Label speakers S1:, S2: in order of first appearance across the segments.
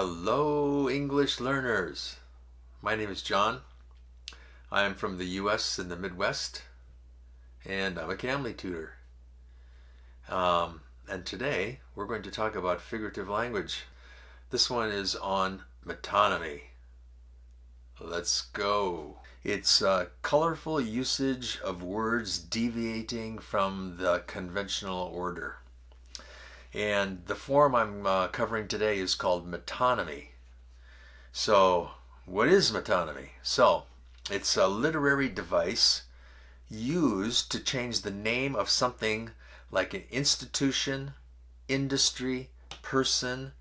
S1: Hello, English learners. My name is John. I am from the U.S. in the Midwest, and I'm a Cambly tutor. Um, and today we're going to talk about figurative language. This one is on metonymy. Let's go. It's a colorful usage of words deviating from the conventional order. And the form I'm uh, covering today is called metonymy. So, what is metonymy? So, it's a literary device used to change the name of something like an institution, industry, person,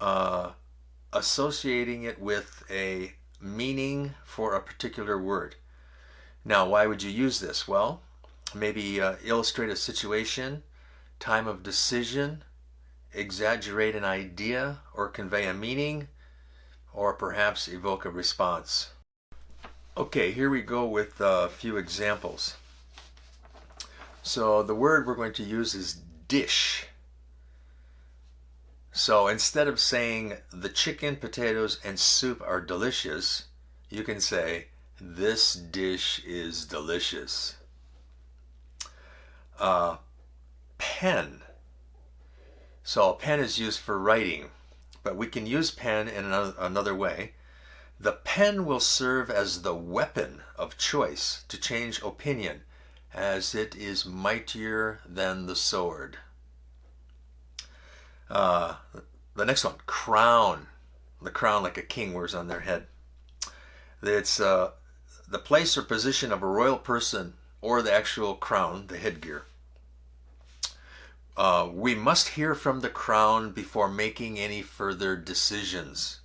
S1: uh, associating it with a meaning for a particular word. Now, why would you use this? Well, maybe uh, illustrate a situation, time of decision, exaggerate an idea or convey a meaning, or perhaps evoke a response. Okay, here we go with a few examples. So the word we're going to use is dish. So instead of saying the chicken, potatoes, and soup are delicious, you can say this dish is delicious. Uh, pen. So a pen is used for writing, but we can use pen in another, way. The pen will serve as the weapon of choice to change opinion as it is mightier than the sword. Uh, the next one, crown. The crown like a king wears on their head. It's uh, the place or position of a royal person or the actual crown, the headgear. Uh, we must hear from the crown before making any further decisions.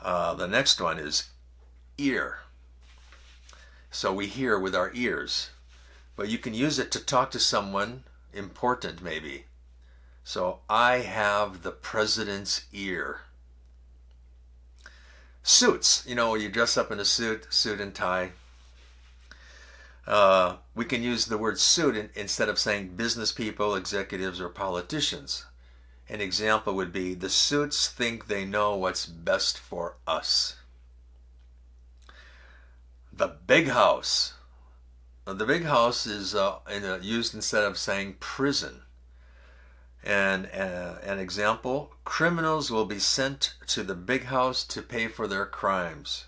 S1: Uh, the next one is ear. So we hear with our ears, but you can use it to talk to someone important maybe. So I have the president's ear. Suits, you know, you dress up in a suit, suit and tie. Uh, we can use the word suit in, instead of saying business people, executives, or politicians. An example would be the suits think they know what's best for us. The big house. The big house is uh, in a, used instead of saying prison. And uh, an example, criminals will be sent to the big house to pay for their crimes.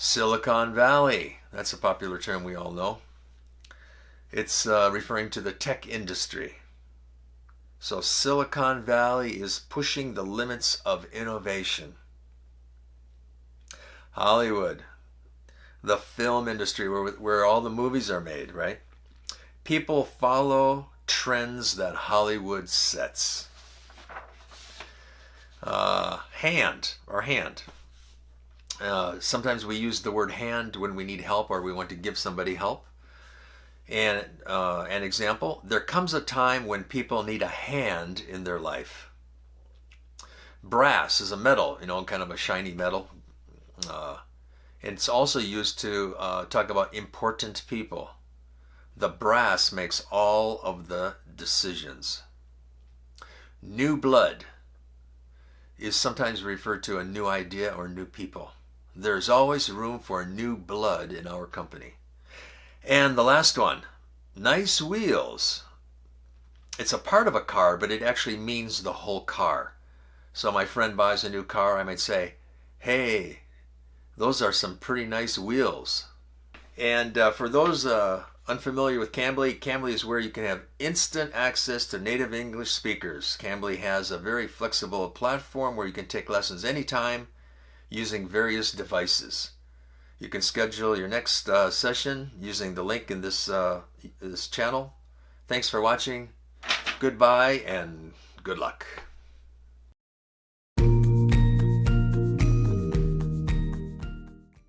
S1: Silicon Valley, that's a popular term we all know. It's uh, referring to the tech industry. So Silicon Valley is pushing the limits of innovation. Hollywood, the film industry where, where all the movies are made, right? People follow trends that Hollywood sets. Uh, hand or hand. Uh, sometimes we use the word hand when we need help or we want to give somebody help. And uh, an example, there comes a time when people need a hand in their life. Brass is a metal, you know, kind of a shiny metal. Uh, it's also used to uh, talk about important people. The brass makes all of the decisions. New blood is sometimes referred to a new idea or new people. There's always room for new blood in our company. And the last one, nice wheels. It's a part of a car, but it actually means the whole car. So my friend buys a new car, I might say, hey, those are some pretty nice wheels. And uh, for those uh, unfamiliar with Cambly, Cambly is where you can have instant access to native English speakers. Cambly has a very flexible platform where you can take lessons anytime using various devices. You can schedule your next uh, session using the link in this, uh, this channel. Thanks for watching. Goodbye and good luck.